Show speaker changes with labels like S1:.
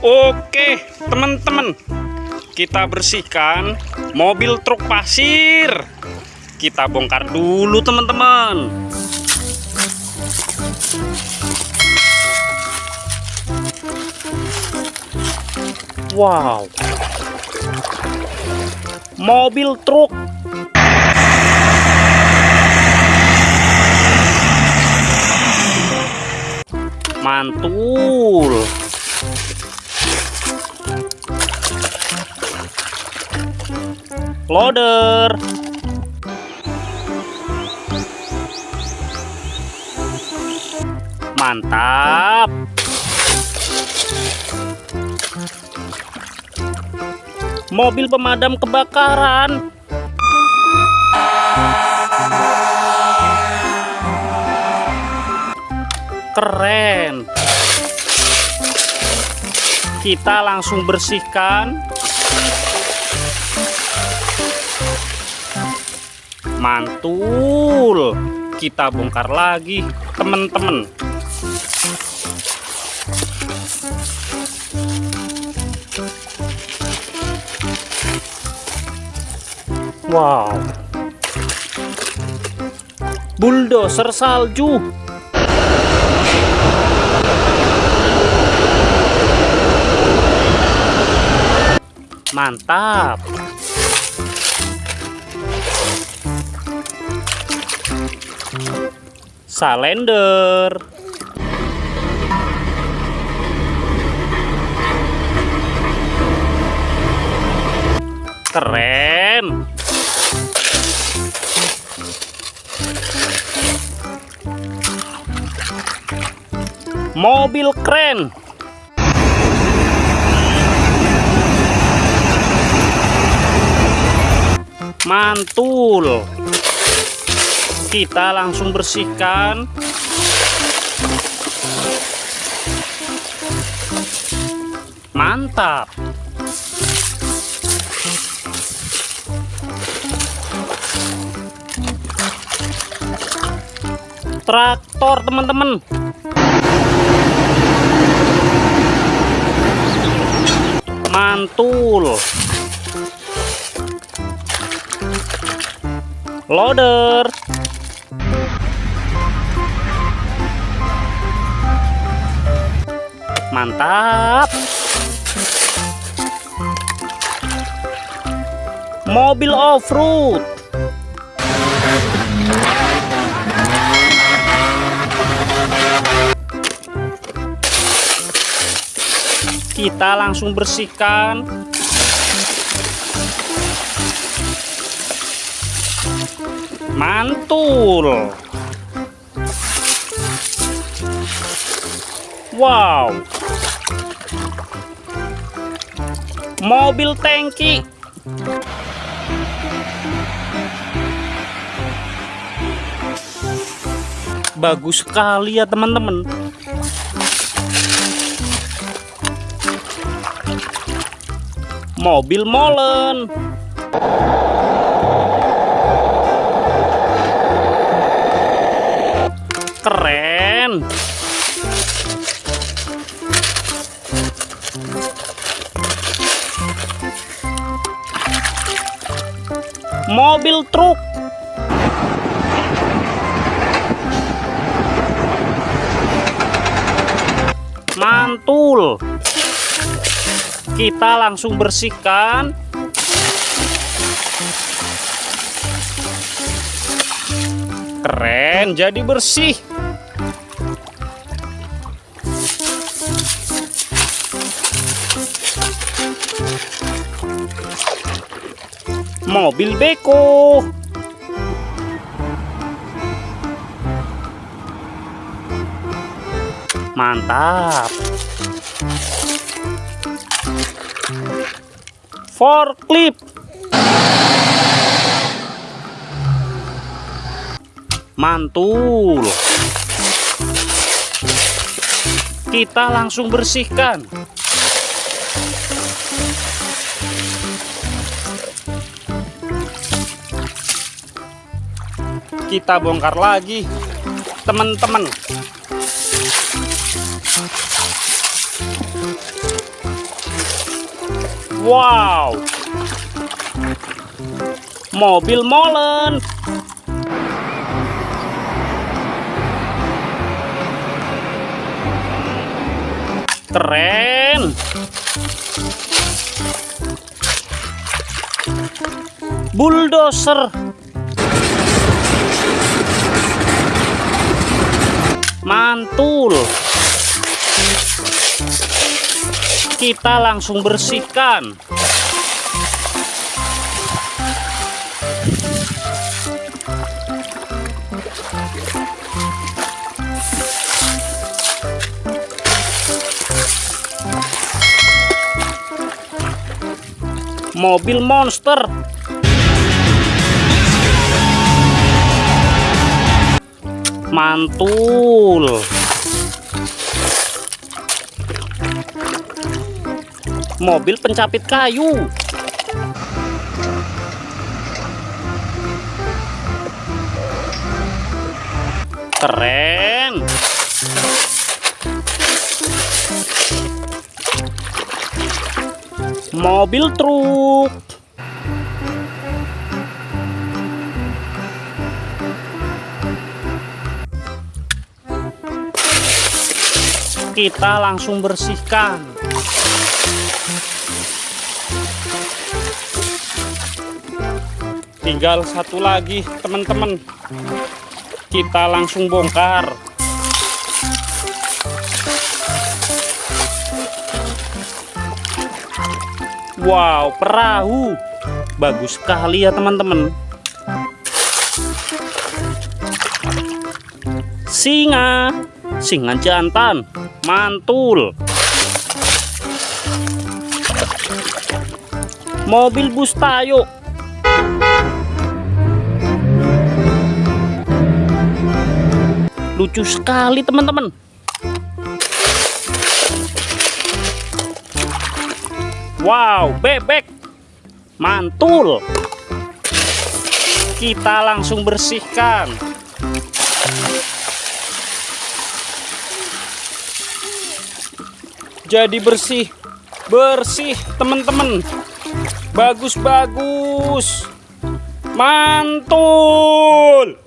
S1: Oke, teman-teman. Kita bersihkan mobil truk pasir. Kita bongkar dulu, teman-teman. Wow. Mobil truk mantul loader mantap. Mobil pemadam kebakaran. Keren. Kita langsung bersihkan mantul. Kita bongkar lagi teman-teman wow. Bulldozer salju. Mantap salender. Keren. Mobil keren. Mantul kita langsung bersihkan. Mantap. Traktor teman-teman. Mantul. Loader mantap. Mobil off-road. Kita langsung bersihkan mantul. Wow. Mobil tangki. Bagus sekali ya teman-teman. Mobil molen mobil truk. Mantul. Kita langsung bersihkan. Keren jadi bersih mobil beko. Mantap. Forklift. Mantul. Kita langsung bersihkan kita bongkar lagi teman-teman Wow. Mobil molen. Keren. Bulldozer. Mantul. Kita langsung bersihkan. Mobil monster. Mantul. Mobil pencapit kayu. Keren. Mobil truk. Kita langsung bersihkan. Tinggal satu lagi, teman-teman. Kita langsung bongkar. Wow, perahu. Bagus sekali ya, teman-teman. Singa. Singa jantan. Mantul. Mobil bus tayo. Lucu sekali, teman-teman. Wow, bebek. Mantul. Kita langsung bersihkan. Jadi bersih. Bersih, teman-teman. Bagus-bagus. Mantul.